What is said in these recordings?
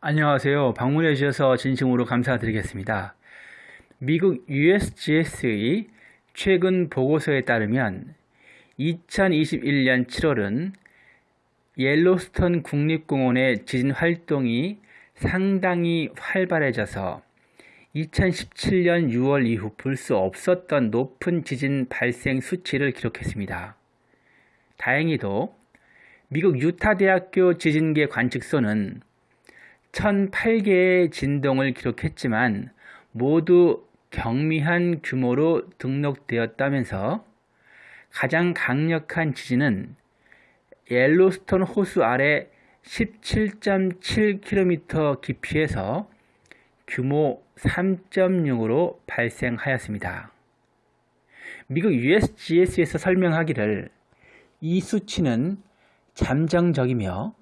안녕하세요. 방문해 주셔서 진심으로 감사드리겠습니다. 미국 USGS의 최근 보고서에 따르면 2021년 7월은 옐로스톤 국립공원의 지진 활동이 상당히 활발해져서 2017년 6월 이후 볼 수 없었던 높은 지진 발생 수치를 기록했습니다. 다행히도 미국 유타대학교 지진계 관측소는 1008개의 진동을 기록했지만 모두 경미한 규모로 등록되었다면서 가장 강력한 지진은 옐로스톤 호수 아래 17.7km 깊이에서 규모 3.0으로 발생하였습니다. 미국 USGS에서 설명하기를 이 수치는 잠정적이며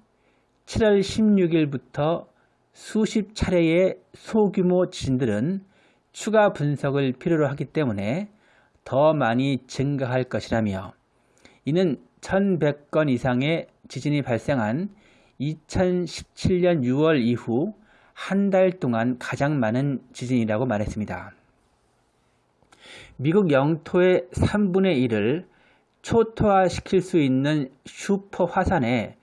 7월 16일부터 수십 차례의 소규모 지진들은 추가 분석을 필요로 하기 때문에 더 많이 증가할 것이라며 이는 1100건 이상의 지진이 발생한 2017년 6월 이후 한 달 동안 가장 많은 지진이라고 말했습니다. 미국 영토의 3분의 1을 초토화시킬 수 있는 슈퍼 화산의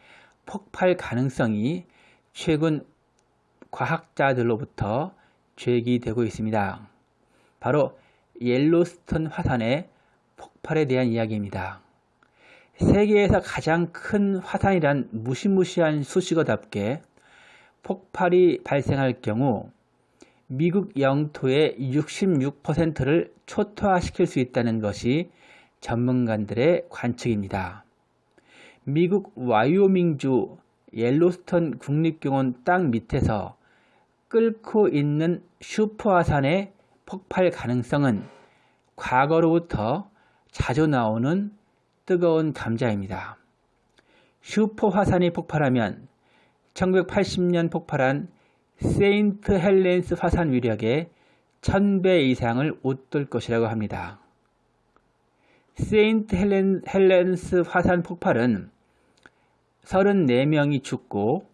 폭발 가능성이 최근 과학자들로부터 제기되고 있습니다. 바로 옐로스톤 화산의 폭발에 대한 이야기입니다. 세계에서 가장 큰 화산이란 무시무시한 수식어답게 폭발이 발생할 경우 미국 영토의 66%를 초토화시킬 수 있다는 것이 전문가들의 관측입니다. 미국 와이오밍주 옐로스톤 국립공원 땅 밑에서 끓고 있는 슈퍼화산의 폭발 가능성은 과거로부터 자주 나오는 뜨거운 감자입니다. 슈퍼화산이 폭발하면 1980년 폭발한 세인트 헬렌스 화산 위력의 1000배 이상을 웃돌 것이라고 합니다. 세인트 헬렌, 헬렌스 화산 폭발은 34명이 죽고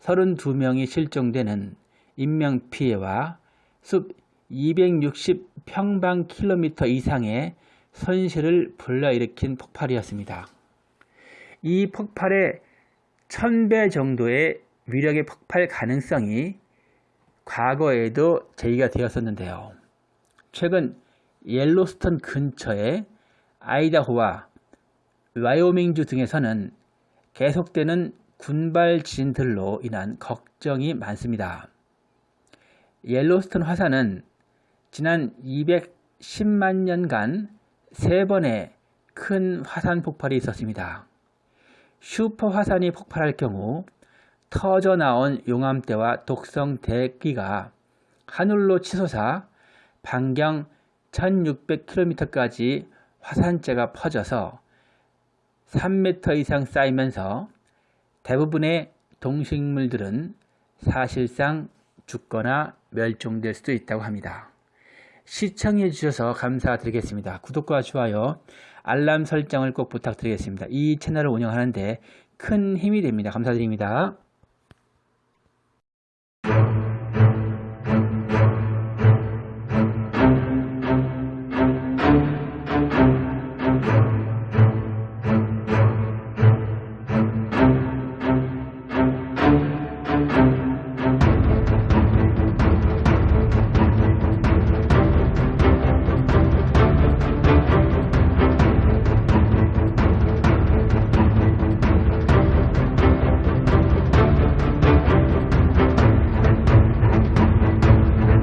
32명이 실종되는 인명피해와 숲 260평방킬로미터 이상의 손실을 불러일으킨 폭발이었습니다. 이 폭발의 1000배 정도의 위력의 폭발 가능성이 과거에도 제기가 되었었는데요. 최근 옐로스톤 근처의 아이다호와 와이오밍주 등에서는 계속되는 군발 지진들로 인한 걱정이 많습니다. 옐로스톤 화산은 지난 210만 년간 세 번의 큰 화산 폭발이 있었습니다. 슈퍼 화산이 폭발할 경우 터져 나온 용암대와 독성 대기가 하늘로 치솟아 반경 1600km까지 화산재가 퍼져서 3m 이상 쌓이면서 대부분의 동식물들은 사실상 죽거나 멸종될 수도 있다고 합니다. 시청해 주셔서 감사드리겠습니다. 구독과 좋아요, 알람 설정을 꼭 부탁드리겠습니다. 이 채널을 운영하는데 큰 힘이 됩니다. 감사드립니다.